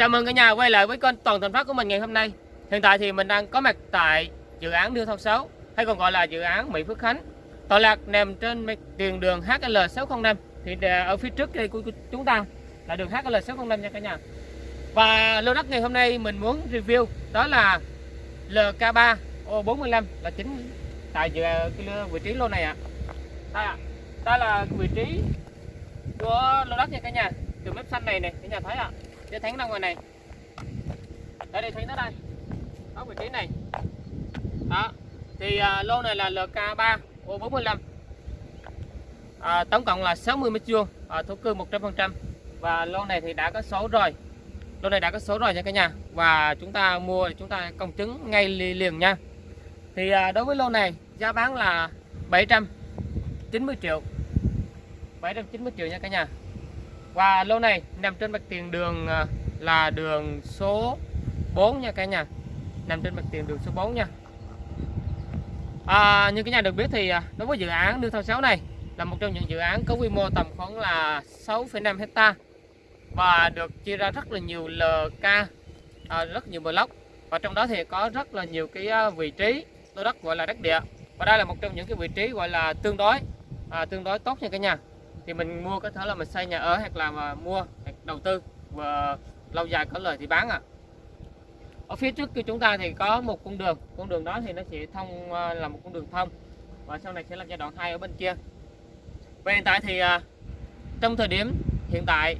Chào mừng cả nhà quay lại với kênh Toàn Thành Phát của mình ngày hôm nay. Hiện tại thì mình đang có mặt tại dự án Điêu Thông 6 hay còn gọi là dự án Mỹ Phước Khánh. Tọa lạc nằm trên tiền đường HL605 thì ở phía trước đây của chúng ta là đường HL605 nha cả nhà. Và lô đất ngày hôm nay mình muốn review, đó là LK3 O45 là chính tại dự vị trí lô này ạ. À. Đây ạ. À. Đây là vị trí của lô đất nha cả nhà. Từ mép xanh này này cả nhà thấy ạ. À để thắng ra ngoài này. Đây đây thấy nó đây. Ở vị trí này. Đó. Thì uh, lô này là LK3 O45 à, tổng cộng là 60 mét vuông à, thổ cư 100% và lô này thì đã có số rồi. Lô này đã có số rồi nha cả nhà. Và chúng ta mua thì chúng ta công chứng ngay liền nha. Thì à, đối với lô này giá bán là 790 triệu. 790 triệu nha cả nhà và lô này nằm trên mặt tiền đường à, là đường số 4 nha cả nhà. Nằm trên mặt tiền đường số 4 nha. À, như cả nhà được biết thì à, đối với dự án Đường Thao 6 này là một trong những dự án có quy mô tầm khoảng là 6,5 hecta và được chia ra rất là nhiều LK à, rất nhiều block. Và trong đó thì có rất là nhiều cái à, vị trí lô đất gọi là đất địa. Và đây là một trong những cái vị trí gọi là tương đối à, tương đối tốt nha cả nhà thì mình mua có thể là mình xây nhà ở hoặc là mà mua hoặc đầu tư và lâu dài có lời thì bán ạ à. ở phía trước của chúng ta thì có một con đường con đường đó thì nó sẽ thông à, là một con đường thông và sau này sẽ là giai đoạn 2 ở bên kia và hiện tại thì à, trong thời điểm hiện tại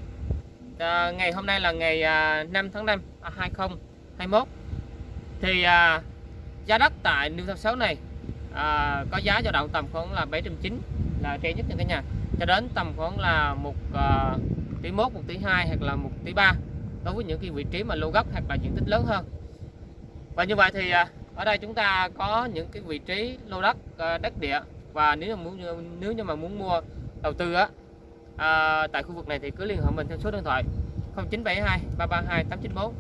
à, ngày hôm nay là ngày à, 5 tháng 5 2021 thì giá đất tại New South Wales này có giá dao động tầm khoảng là 790 là rẻ nhất cho cả nhà cho đến tầm khoảng là một ờ, uh, tỷ mốt một tỷ hai hoặc là một tỷ ba đối với những cái vị trí mà lô gốc hoặc là diện tích lớn hơn. Và như vậy thì uh, ở đây chúng ta có những cái vị trí lô đất uh, đất địa. Và nếu mà muốn nếu như mà muốn mua đầu tư á à, tại khu vực này thì cứ liên hệ mình theo số điện thoại 0972 332 894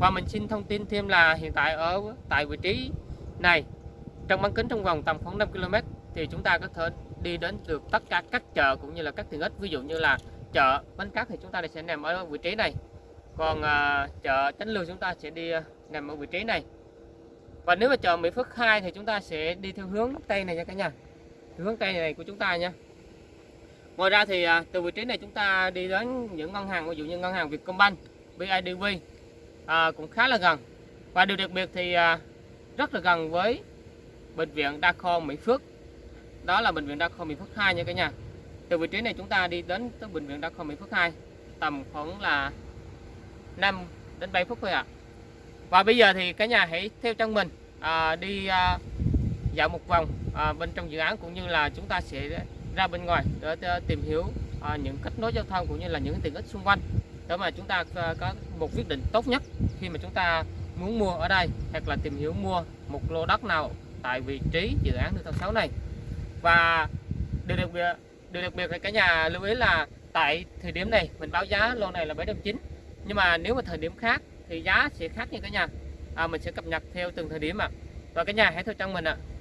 và mình xin thông tin thêm là hiện tại ở tại vị trí này trong bán kính trong vòng tầm khoảng 5 km thì chúng ta có thể đi đến được tất cả các chợ cũng như là các tiện ích. Ví dụ như là chợ bánh cát thì chúng ta sẽ nằm ở vị trí này. Còn à, chợ Chánh Lương chúng ta sẽ đi à, nằm ở vị trí này. Và nếu mà chợ Mỹ Phước 2 thì chúng ta sẽ đi theo hướng Tây này nha cả nhà. Hướng Tây này của chúng ta nha. Ngoài ra thì à, từ vị trí này chúng ta đi đến những ngân hàng ví dụ như ngân hàng Vietcombank BIDV à, cũng khá là gần. Và điều đặc biệt thì à, rất là gần với bệnh viện Đa khoa Mỹ Phước đó là bệnh viện đa khoa Mỹ Phước 2 nha cả nhà. Từ vị trí này chúng ta đi đến tới bệnh viện đa khoa Mỹ Phước 2 tầm khoảng là 5 đến 7 phút thôi ạ. À. và bây giờ thì cả nhà hãy theo chân mình à, đi à, dạo một vòng à, bên trong dự án cũng như là chúng ta sẽ ra bên ngoài để, để tìm hiểu à, những kết nối giao thông cũng như là những tiện ích xung quanh. Để mà chúng ta à, có một quyết định tốt nhất khi mà chúng ta muốn mua ở đây hoặc là tìm hiểu mua một lô đất nào tại vị trí dự án đường 6 này và điều đặc biệt điều đặc biệt là cả nhà lưu ý là tại thời điểm này mình báo giá lô này là 790 nhưng mà nếu mà thời điểm khác thì giá sẽ khác như cả nhà à, mình sẽ cập nhật theo từng thời điểm ạ à. và cả nhà hãy theo chân mình ạ à.